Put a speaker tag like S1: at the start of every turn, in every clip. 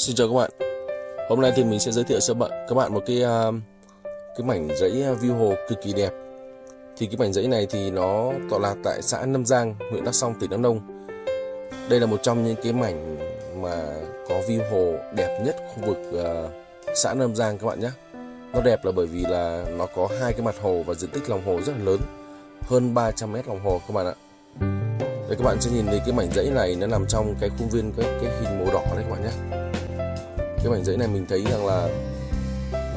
S1: Xin chào các bạn. Hôm nay thì mình sẽ giới thiệu cho bạn các bạn một cái à, cái mảnh giấy à, view hồ cực kỳ đẹp. Thì cái mảnh giấy này thì nó tọa lạc tại xã Nam Giang, huyện Đắk Song, tỉnh Đắk Nông. Đây là một trong những cái mảnh mà có view hồ đẹp nhất khu vực uh, xã Nam Giang các bạn nhé. Nó đẹp là bởi vì là nó có hai cái mặt hồ và diện tích lòng hồ rất là lớn, hơn 300 mét lòng hồ các bạn ạ. Đây các bạn sẽ nhìn thấy cái mảnh giấy này nó nằm trong cái khuôn viên cái, cái hình màu đỏ đấy các bạn nhé cái mảnh giấy này mình thấy rằng là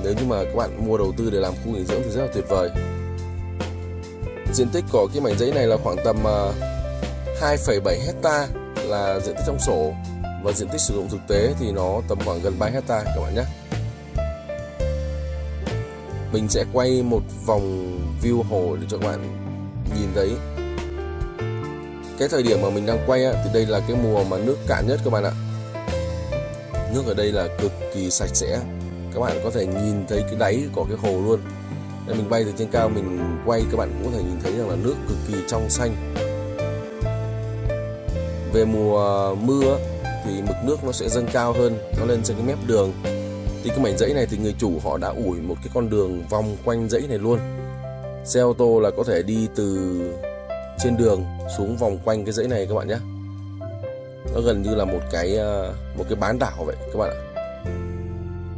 S1: nếu như mà các bạn mua đầu tư để làm khu nghỉ dưỡng thì rất là tuyệt vời. Diện tích của cái mảnh giấy này là khoảng tầm à, 2,7 hecta là diện tích trong sổ. Và diện tích sử dụng thực tế thì nó tầm khoảng gần 3 hecta các bạn nhé. Mình sẽ quay một vòng view hồ để cho các bạn nhìn thấy. Cái thời điểm mà mình đang quay thì đây là cái mùa mà nước cạn nhất các bạn ạ nước ở đây là cực kỳ sạch sẽ. Các bạn có thể nhìn thấy cái đáy của cái hồ luôn. Nên mình bay từ trên cao, mình quay, các bạn cũng có thể nhìn thấy rằng là nước cực kỳ trong xanh. Về mùa mưa thì mực nước nó sẽ dâng cao hơn, nó lên trên cái mép đường. Thì cái mảnh dãy này thì người chủ họ đã ủi một cái con đường vòng quanh dãy này luôn. Xe ô tô là có thể đi từ trên đường xuống vòng quanh cái dãy này các bạn nhé nó gần như là một cái ờ, một cái bán đảo vậy các bạn ạ.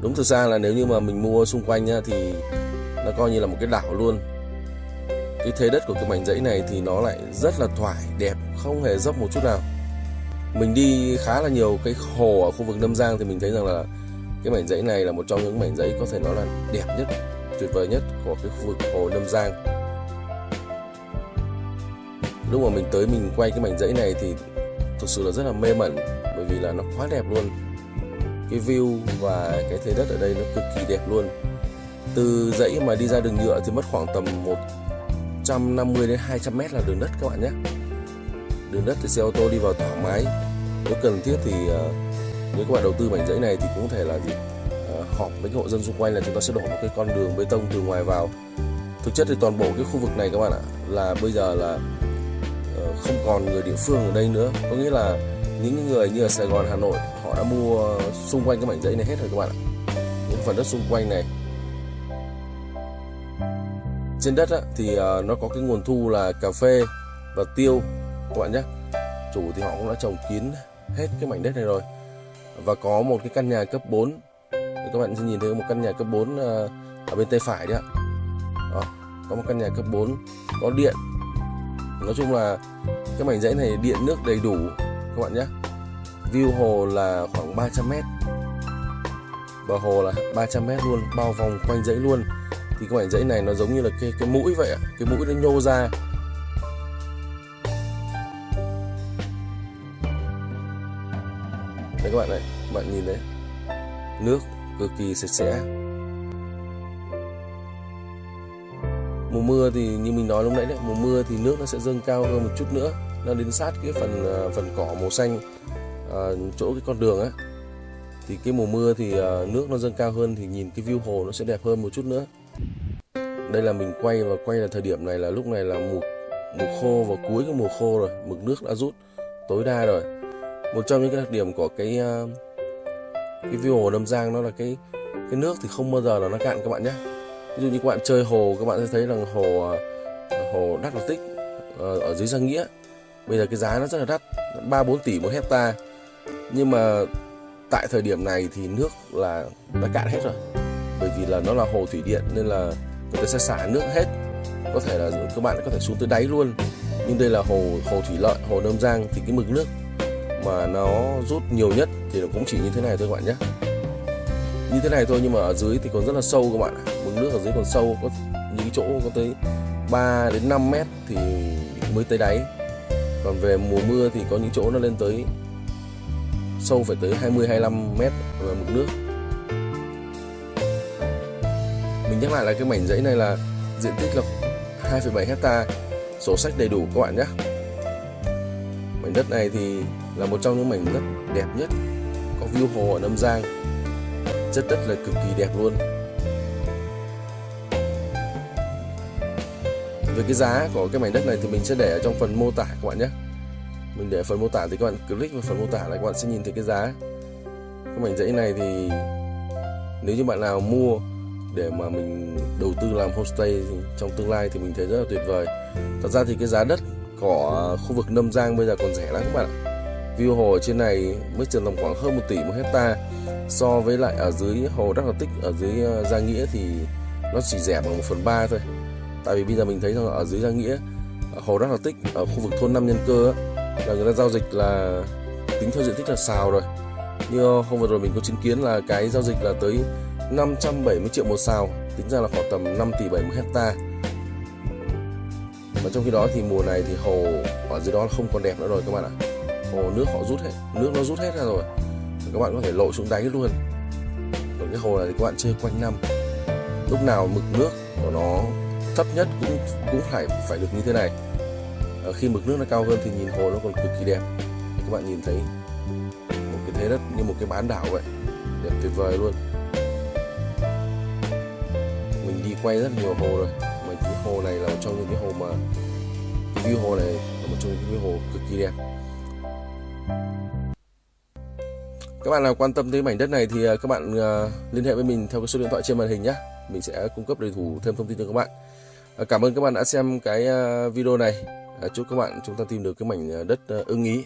S1: Đúng thực ra là nếu như mà mình mua xung quanh nhá, thì nó coi như là một cái đảo luôn. Cái thế đất của cái mảnh dãy này thì nó lại rất là thoải đẹp không hề dốc một chút nào. Mình đi khá là nhiều cái hồ ở khu vực Lâm Giang thì mình thấy rằng là cái mảnh dãy này là một trong những mảnh dãy có thể nói là đẹp nhất tuyệt vời nhất của cái khu vực hồ Lâm Giang. Lúc mà mình tới mình quay cái mảnh dãy này thì thực sự là rất là mê mẩn, bởi vì là nó quá đẹp luôn. Cái view và cái thế đất ở đây nó cực kỳ đẹp luôn. Từ dãy mà đi ra đường nhựa thì mất khoảng tầm 150 đến 200 mét là đường đất các bạn nhé. Đường đất thì xe ô tô đi vào thoải mái. Nếu cần thiết thì ờ, nếu các bạn đầu tư mảnh dãy này thì cũng có thể là gì? Ờ, họp với hộ dân xung quanh là chúng ta sẽ đổ một cái con đường bê tông từ ngoài vào. Thực chất thì toàn bộ cái khu vực này các bạn ạ, là bây giờ là không còn người địa phương ở đây nữa. Có nghĩa là những người như ở Sài Gòn Hà Nội họ đã mua xung quanh cái mảnh giấy này hết rồi các bạn ạ. Những phần đất xung quanh này. Trên đất á, thì à, nó có cái nguồn thu là cà phê và tiêu. Các bạn nhé. Chủ thì họ cũng đã trồng kín hết cái mảnh đất này rồi. Và có một cái căn nhà cấp 4 các bạn sẽ nhìn thấy một căn nhà cấp 4 à, ở bên tay phải đấy ạ. À, có một căn nhà cấp 4 có điện nói chung là cái mảnh dãy này điện nước đầy đủ, các bạn nhé. View hồ là khoảng 300 mét. Bờ hồ là 300 mét luôn, bao vòng quanh dãy luôn. Thì cái mảnh dãy này nó giống như là cái cái mũi vậy ạ. Cái mũi nó nhô ra. Đấy các bạn này, các bạn nhìn đấy. Nước cực kỳ sạch sẽ. Mùa mưa thì như mình nói lúc nãy đấy mùa mưa thì nước nó sẽ dâng cao hơn một chút nữa nó đến sát cái phần à, phần cỏ màu xanh à, chỗ cái con đường á. Thì cái mùa mưa thì à, nước nó dâng cao hơn thì nhìn cái view hồ nó sẽ đẹp hơn một chút nữa. Đây là mình quay và quay là thời điểm này là lúc này là mùa mùa khô và cuối cái mùa khô rồi mực nước đã rút tối đa rồi. Một trong những cái đặc điểm của cái à, cái view hồ Đâm Giang nó là cái cái nước thì không bao giờ là nó cạn các bạn nhé ví dụ như các bạn chơi hồ, các bạn sẽ thấy rằng hồ à, hồ đắt là tích ờ, ở dưới giang nghĩa. Bây giờ cái giá nó rất là đắt, ba bốn tỷ một hecta nhưng mà tại thời điểm này thì nước là đã cạn hết rồi. Bởi vì là nó là hồ thủy điện nên là người ta sẽ xả nước hết. Có thể là các bạn có thể xuống tới đáy luôn. Nhưng đây là hồ hồ thủy lợi, hồ Nâm Giang thì cái mực nước mà nó rút nhiều nhất thì nó cũng chỉ như thế này thôi các bạn nhé như thế này thôi nhưng mà ở dưới thì còn rất là sâu các bạn mực nước ở dưới còn sâu có những chỗ có tới 3 đến 5 mét thì mới tới đáy. Còn về mùa mưa thì có những chỗ nó lên tới sâu phải tới 20 25 mét về mực nước. Mình nhắc lại là cái mảnh dãy này là diện tích là 2,7 hecta sổ sách đầy đủ các bạn nhé. Mảnh đất này thì là một trong những mảnh đất đẹp nhất có view hồ ở Nam Giang chất đất là cực kỳ đẹp luôn. Về cái giá của cái mảnh đất này thì mình sẽ để ở trong phần mô tả các bạn nhé. Mình để phần mô tả thì các bạn click vào phần mô tả là các bạn sẽ nhìn thấy cái giá. Cái mảnh dãy này thì nếu như bạn nào mua để mà mình đầu tư làm homestay trong tương lai thì mình thấy rất là tuyệt vời. Thật ra thì cái giá đất của khu vực Nâm Giang bây giờ còn rẻ lắm các bạn ạ. View hồ ở trên này mới chừng tầm khoảng hơn 1 tỷ một hecta so với lại ở dưới hồ Đắc Lạt Tích ở dưới ờ, Gia Nghĩa thì nó chỉ rẻ bằng 1 phần ba thôi. Tại vì bây giờ mình thấy rằng ở dưới Gia Nghĩa ở hồ Đắc Lạt Tích ở khu vực thôn Năm Nhân Cơ á, là người ta giao dịch là tính theo diện tích là xào rồi. Như hôm vừa rồi mình có chứng kiến là cái giao dịch là tới 570 triệu một xào tính ra là khoảng tầm 5 tỷ 70 hecta. Và trong khi đó thì mùa này thì hồ ở dưới đó không còn đẹp nữa rồi các bạn ạ. Hồ nước họ rút hết nước nó rút hết ra rồi các bạn có thể lội xuống đáy luôn. Còn cái hồ này thì các bạn chơi quanh năm lúc nào mực nước của nó thấp nhất cũng cũng phải phải được như thế này. À, khi mực nước nó cao hơn thì nhìn hồ nó còn cực kỳ đẹp. Thì các bạn nhìn thấy một cái thế đất như một cái bán đảo vậy đẹp tuyệt vời luôn. Mình đi quay rất nhiều hồ rồi mà cái hồ này là một trong những cái hồ mà cái view hồ này là một trong những cái hồ cực kỳ đẹp. Các bạn nào quan tâm tới mảnh đất này thì à, các bạn à, liên hệ với mình theo cái số điện thoại trên màn hình nhé mình sẽ cung cấp đầy đủ thêm thông tin cho các bạn. À, cảm ơn các bạn đã xem cái video này. Chúc các bạn chúng ta tìm được cái mảnh đất ưng ý.